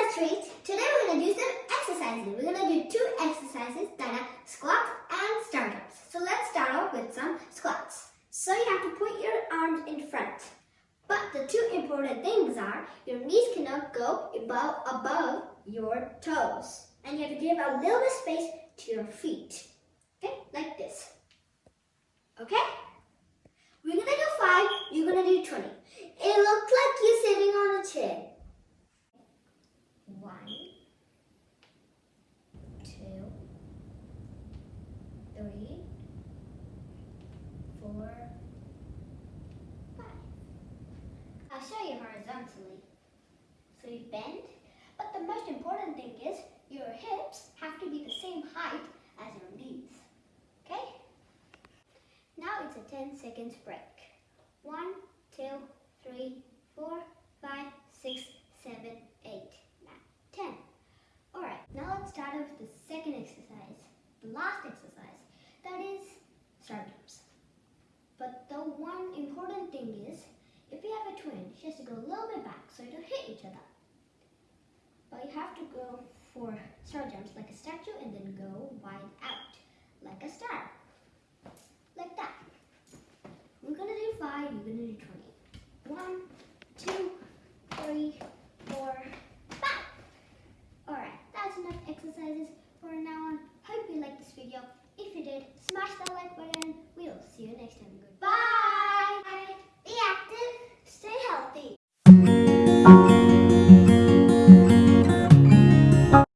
a treat. Today we're going to do some exercises. We're going to do two exercises that are squats and stand-ups. So let's start off with some squats. So you have to put your arms in front. But the two important things are your knees cannot go above, above your toes. And you have to give a little bit space to your feet. Okay, like this. Okay? We're going to do 5, you're going to do 20. It looks like four, five. I'll show you horizontally. So you bend, but the most important thing is your hips have to be the same height as your knees. Okay? Now it's a 10 seconds break. One, two, three, four, five, six, seven, eight, nine, ten. Alright, now let's start with the second exercise, the last exercise, important thing is, if you have a twin, she has to go a little bit back so you don't hit each other. But you have to go for star jumps like a statue and then go wide out like a star. Like that. We're gonna do five, you're gonna do 20. One, two, three, four, five. Alright, that's enough exercises for now on. Hope you liked this video. If you did, smash that like button. We'll see you next time.